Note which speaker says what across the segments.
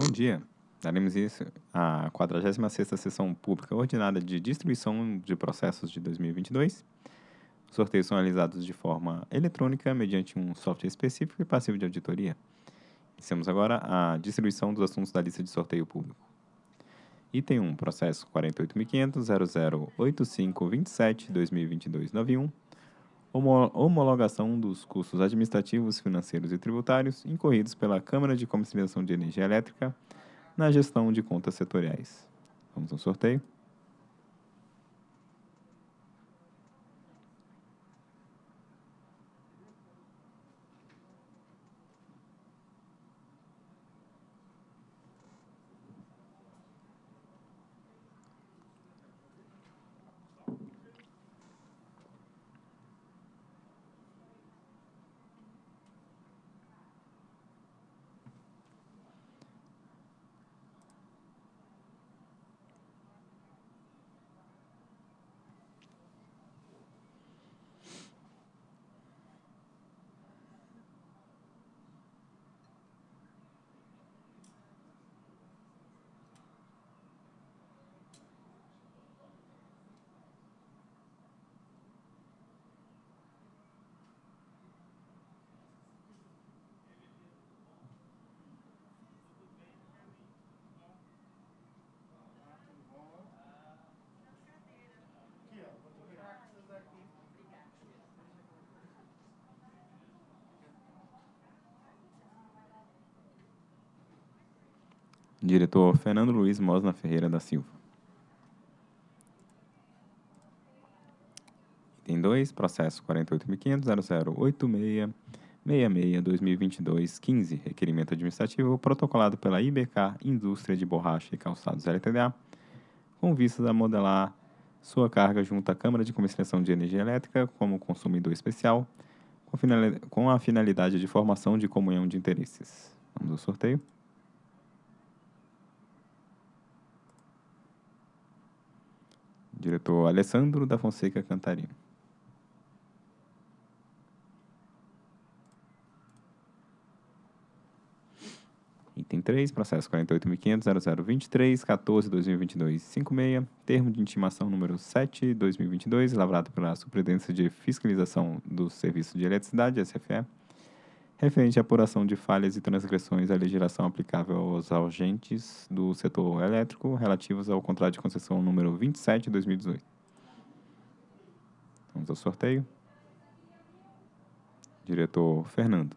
Speaker 1: Bom dia. Daremos início à 46ª Sessão Pública Ordinária de Distribuição de Processos de 2022. Os sorteios são realizados de forma eletrônica, mediante um software específico e passivo de auditoria. Iniciamos agora a distribuição dos assuntos da lista de sorteio público. Item 1, processo 48.500.008527.2022.91. Homo- Homologação dos custos administrativos, financeiros e tributários incorridos pela Câmara de Comercialização de Energia Elétrica na gestão de contas setoriais. Vamos ao sorteio. Diretor Fernando Luiz Mosna Ferreira da Silva. Item 2, processo 48.500.0086.66.2022.15, requerimento administrativo protocolado pela IBK Indústria de Borracha e Calçados LTDA, com vistas a modelar sua carga junto à Câmara de Comercialização de Energia Elétrica como consumidor especial, com a finalidade de formação de comunhão de interesses. Vamos ao sorteio. Diretor Alessandro da Fonseca Cantarino. Item 3, processo 48.500.0023.14.2022.56, termo de intimação número 7, 2022, lavrado pela Superintendência de Fiscalização do Serviço de Eletricidade, SFE, referente à apuração de falhas e transgressões à legislação aplicável aos agentes do setor elétrico relativos ao contrato de concessão número 27, 2018. Vamos ao sorteio. Diretor Fernando.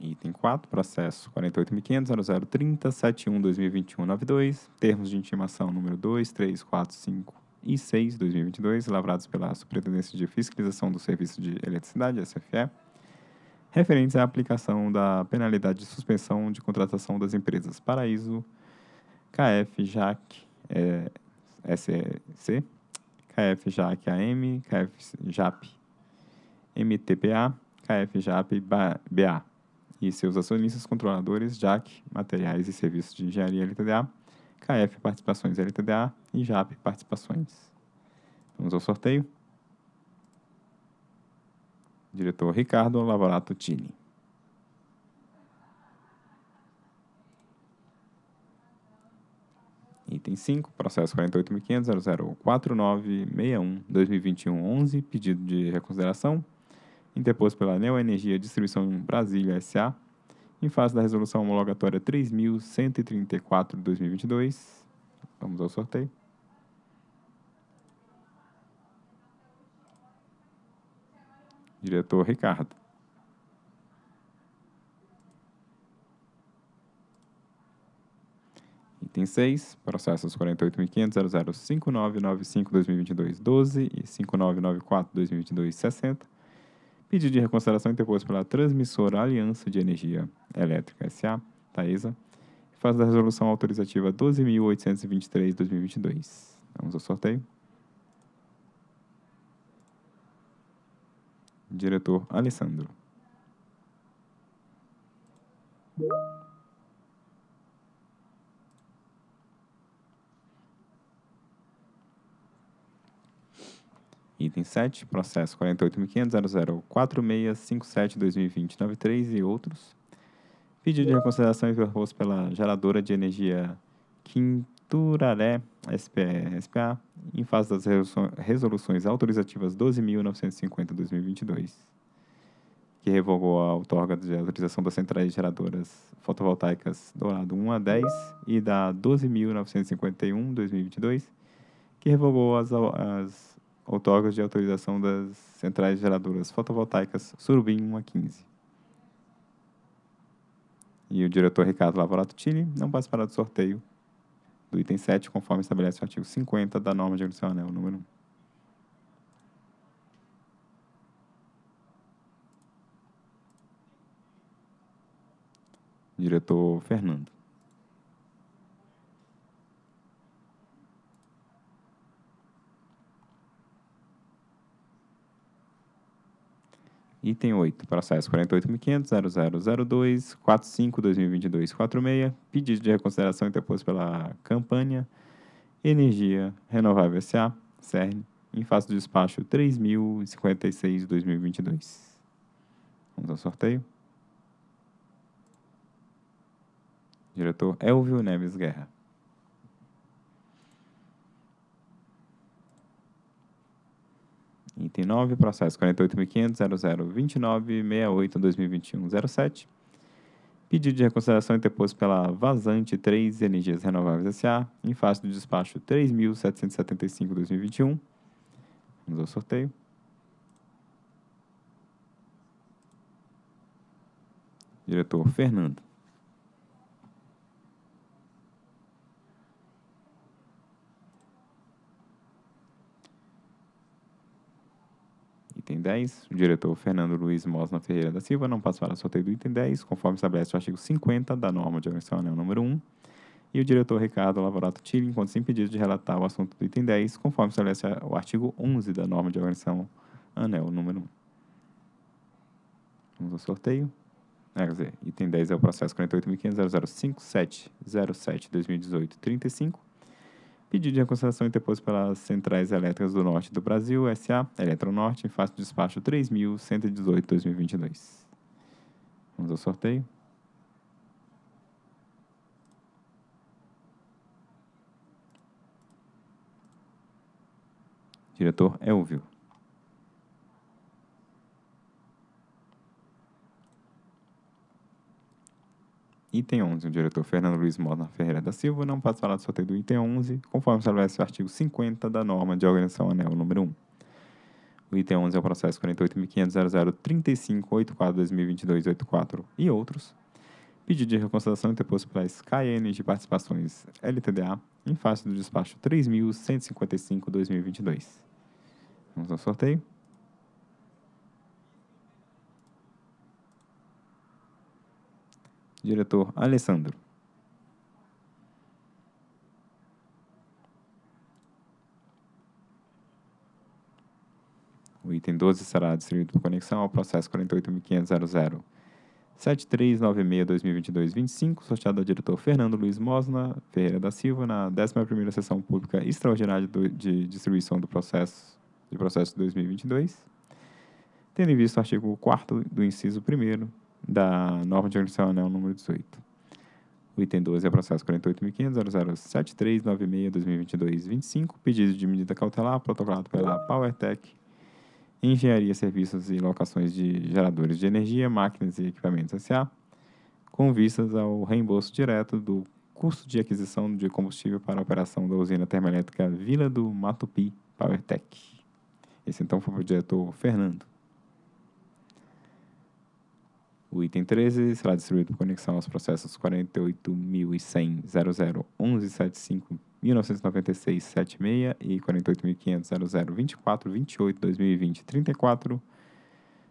Speaker 1: Item 4, processo 48.500.0030.71.2021.92, termos de intimação número 2, 3, 4, 5 e 6, 2022, lavrados pela Superintendência de Fiscalização do Serviço de Eletricidade, SFE, referentes à aplicação da penalidade de suspensão de contratação das empresas Paraíso, KF JAC eh, SC, KF JAC AM, KF JAP MTPA, KF JAP BA e seus acionistas controladores JAC Materiais e Serviços de Engenharia LTDA, KF Participações LTDA e JAP Participações. Vamos ao sorteio. Diretor Ricardo Lavorato Tini. Item 5, processo 48.500.004961.2021.11, pedido de reconsideração, interposto pela Neo Energia Distribuição Brasília S.A., em face da resolução homologatória 3.134 de 2022. Vamos ao sorteio. Diretor Ricardo. Item 6, processos 48.500.005995.2022.12 e 5994.2022.60. Pedido de reconsideração interposto pela transmissora Aliança de Energia Elétrica S.A., Taesa, fase da resolução autorizativa 12.823.2022. Vamos ao sorteio. Diretor Alessandro. Item 7, processo 48.500.004657-2020-93 e outros. Pedido de reconsideração interposto pela geradora de energia Quinturaré SPA, em fase das resoluções autorizativas 12.950-2022, que revogou a outorga de autorização das centrais geradoras fotovoltaicas Dourado 1 a 10 e da 12.951-2022, que revogou as, as outorgas de autorização das centrais geradoras fotovoltaicas Surubim 1 a 15. E o diretor Ricardo Lavorato Tini não participará do sorteio do item 7, conforme estabelece o artigo 50 da norma de agressão anel número 1. Diretor Fernando. Item 8, processo 48.500.0002.45.2022.46, pedido de reconsideração interposto pela campanha Energia Renovável S.A., CERN, em face do despacho 3.056.2022. Vamos ao sorteio. Diretor Elvio Neves Guerra. Item 9, processo 48.500.0029.68.2021.07. Pedido de reconsideração interposto pela Vazante 3 Energias Renováveis S.A., em face do despacho 3.775.2021. Vamos ao sorteio. Diretor Fernando. Item 10. O diretor Fernando Luiz Mosna Ferreira da Silva não passa para o sorteio do item 10, conforme estabelece o artigo 50 da norma de agressão anel número 1. E o diretor Ricardo Lavorato Tille enquanto sem pedido de relatar o assunto do item 10, conforme estabelece o artigo 11 da norma de organização anel número 1. Vamos ao sorteio. É, quer dizer, item 10 é o processo 48.500.005707-2018-35. Pedido de reconsideração interposto pelas Centrais Elétricas do Norte do Brasil, SA, Eletronorte, em face do despacho 3.118-2022. Vamos ao sorteio. Diretor Elvio. Item 11. O diretor Fernando Luiz Mota Ferreira da Silva não participará do sorteio do item 11, conforme estabelece o artigo 50 da norma de organização anel número 1. O item 11 é o processo 48.500.0035.84.2022.84 e outros. Pedido de reconsideração interposto pela SkyN de Participações LTDA em face do despacho 3.155.2022. Vamos ao sorteio. Diretor Alessandro. O item 12 será distribuído por conexão ao processo 48.500.00. 7396-2022-25, sorteado ao diretor Fernando Luiz Mosna Ferreira da Silva, na 11ª Sessão Pública Extraordinária de Distribuição do Processo de Processo 2022, tendo em vista o artigo 4 do inciso 1 da norma de organização anel número 18. O item 12 é o processo 48.500.007396-2022-25, pedido de medida cautelar protocolado pela PowerTech, Engenharia, Serviços e Locações de Geradores de Energia, Máquinas e Equipamentos S.A., com vistas ao reembolso direto do custo de aquisição de combustível para a operação da usina termoelétrica Vila do Matupi, PowerTech. Esse então foi o diretor Fernando. O item 13 será distribuído por conexão aos processos 48.100.001175.1996.76 e 48.500.0024.28.2020.34,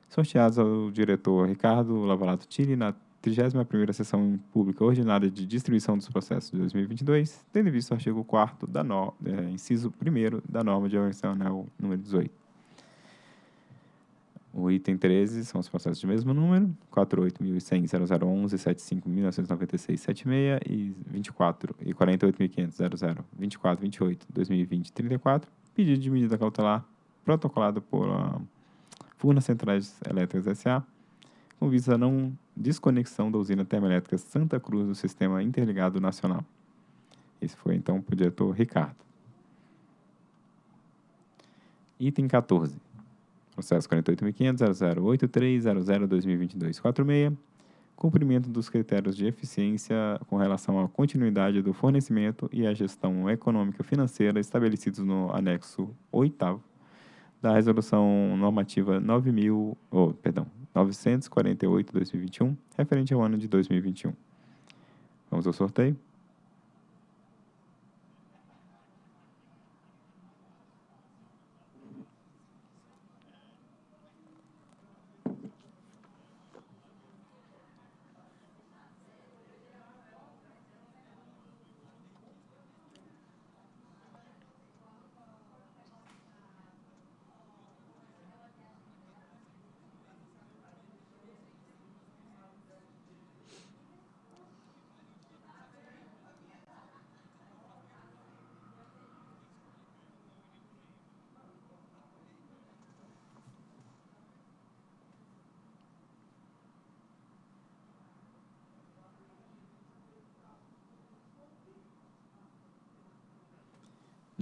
Speaker 1: sorteados ao diretor Ricardo Lavalato Tille na 31ª Sessão Pública Ordinária de Distribuição dos Processos de 2022, tendo visto o artigo 4 da no, é, inciso 1 da norma de anel número 18. O item 13 são os processos de mesmo número, 48.100.0011.75.1996.76 e 24 e 48.500.00.24.28.2020.34. Pedido de medida cautelar protocolado por uh, Furnas Centrais Elétricas S.A., com vista a não desconexão da usina termoelétrica Santa Cruz do Sistema Interligado Nacional. Esse foi, então, para o diretor Ricardo. Item 14. Processo 48.500.0083.00.2022.46. Cumprimento dos critérios de eficiência com relação à continuidade do fornecimento e à gestão econômica financeira estabelecidos no anexo 8 da Resolução Normativa 9000, oh, perdão, 948-2021, referente ao ano de 2021. Vamos ao sorteio.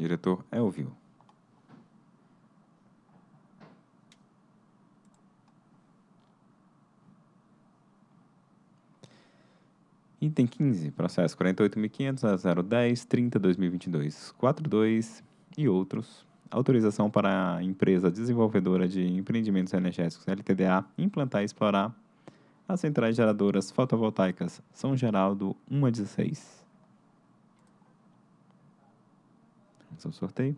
Speaker 1: Diretor Elvio. Item 15, processo 48.500 a 010 30 2022 42 e outros. Autorização para a empresa desenvolvedora de empreendimentos energéticos LTDA implantar e explorar as centrais geradoras fotovoltaicas São Geraldo 1 a 16. Vamos ao sorteio.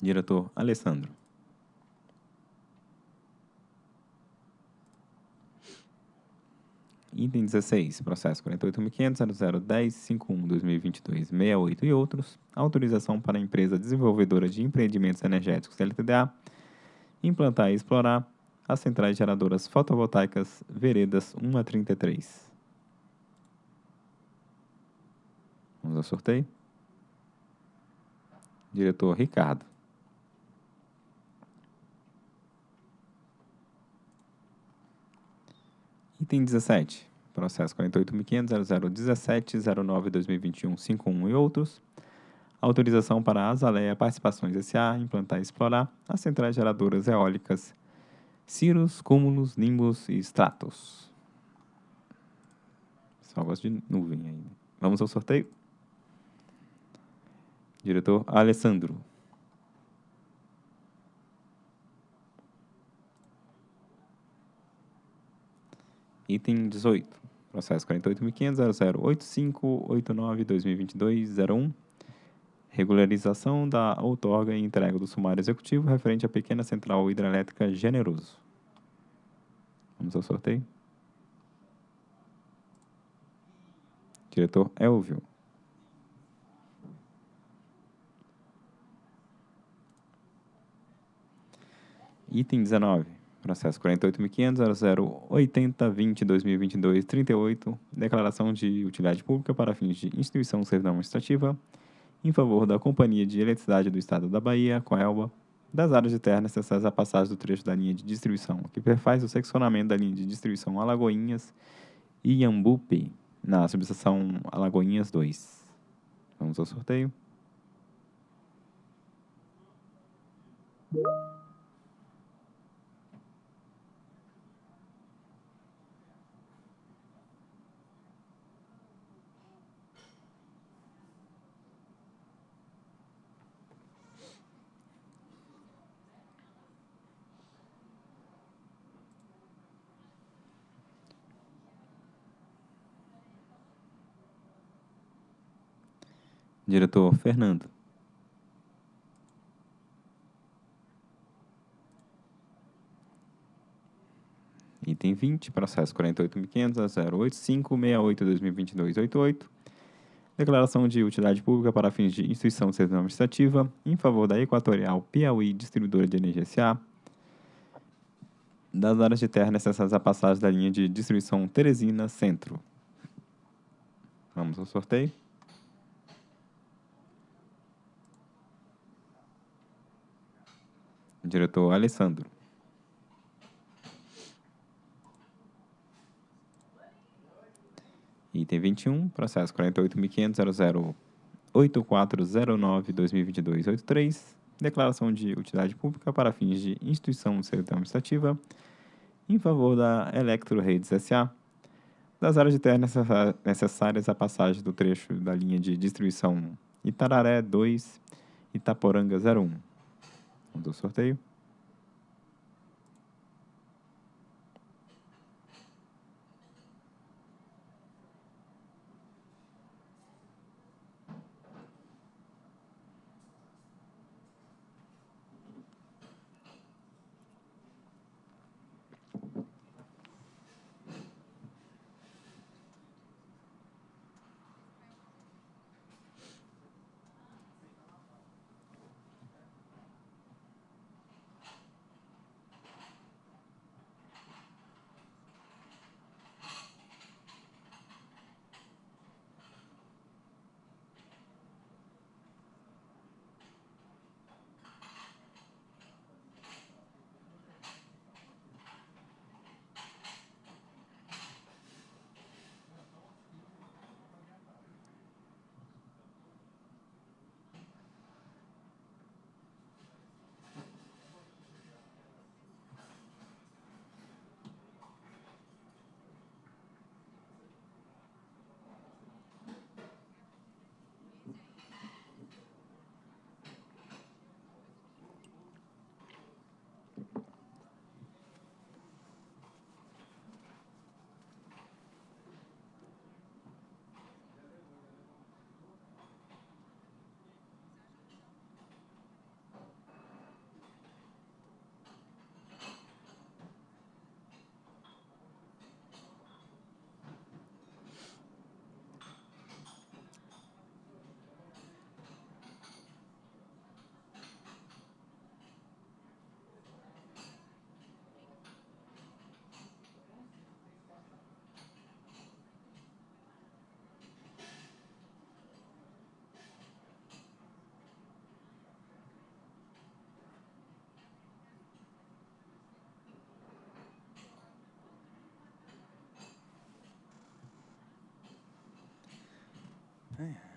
Speaker 1: Diretor Alessandro. Item 16, processo 48.500.0010.51.2022.68 e outros. Autorização para a empresa desenvolvedora de empreendimentos energéticos LTDA implantar e explorar as centrais geradoras fotovoltaicas Veredas 1 a 33. Vamos ao sorteio. Diretor Ricardo. Item 17. Processo 48.500.0017.09.2021.51 e outros. Autorização para a Azaleia Participações S.A. implantar e explorar as centrais geradoras eólicas Cirrus, Cúmulos, Nimbus e Stratos. Só gosto de nuvem ainda. Vamos ao sorteio? Diretor Alessandro. Item 18. Processo 48.500.0085.89.2022.01. Regularização da outorga e entrega do sumário executivo referente à pequena central hidrelétrica Generoso. Vamos ao sorteio. Diretor Elvio. Item 19. Processo 48.500.0080.20.2022.38. Declaração de utilidade pública para fins de instituição servidão administrativa em favor da Companhia de Eletricidade do Estado da Bahia, Coelba, das áreas de terra necessárias à passagem do trecho da linha de distribuição, que perfaz o seccionamento da linha de distribuição Alagoinhas e Iambupe, na subestação Alagoinhas 2. Vamos ao sorteio. Diretor Fernando. Item 20, processo 48.500 a 085 68 2022 88. Declaração de utilidade pública para fins de instituição de serviço administrativa em favor da Equatorial Piauí Distribuidora de Energia S.A. Das áreas de terra necessárias à passagem da linha de distribuição Teresina Centro. Vamos ao sorteio. Diretor Alessandro. Item 21, processo 48.500.008409-2022-83, declaração de utilidade pública para fins de instituição de serviço administrativa em favor da Electro Redes S.A., das áreas de terra necessárias à passagem do trecho da linha de distribuição Itararé 2, Itaporanga 01. Vamos sorteio. Yeah.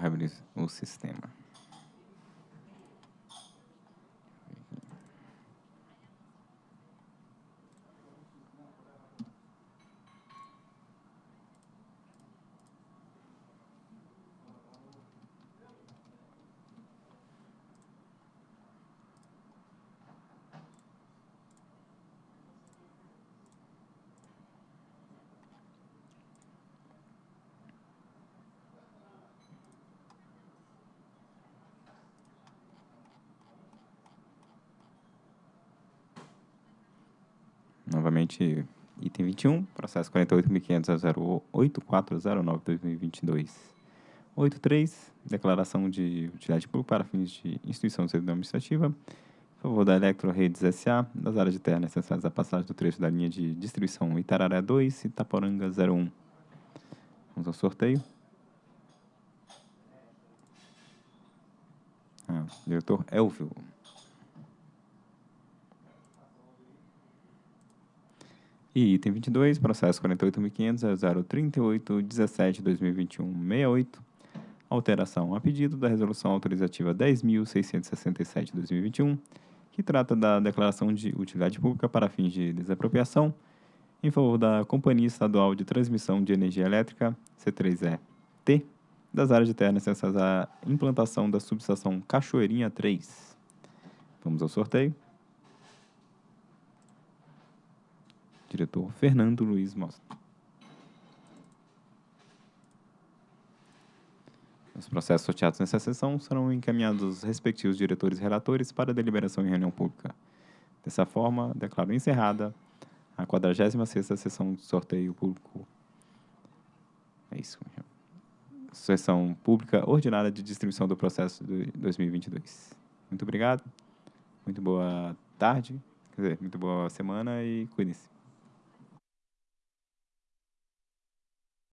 Speaker 1: Reabrir o sistema. Novamente, item 21, processo 48.500.08409-2022. 83, declaração de utilidade pública para fins de instituição de servidão administrativa em favor da Electro Redes S.A., das áreas de terra necessárias à passagem do trecho da linha de distribuição Itararé 2 e Itaporanga 01. Vamos ao sorteio. Diretor Elvio. E item 22, processo 48.500.038.17.2021.68, alteração a pedido da resolução autorizativa 10.667.2021, que trata da declaração de utilidade pública para fins de desapropriação em favor da Companhia Estadual de Transmissão de Energia Elétrica, C3E-T, das áreas de terra necessárias à implantação da subestação Cachoeirinha 3. Vamos ao sorteio. Diretor Fernando Luiz Mostra. Os processos sorteados nessa sessão serão encaminhados aos respectivos diretores e relatores para deliberação em reunião pública. Dessa forma, declaro encerrada a 46ª sessão de sorteio público. É isso. Sessão pública ordinária de distribuição do processo de 2022. Muito obrigado. Muito boa tarde. Quer dizer, muito boa semana e cuide-se.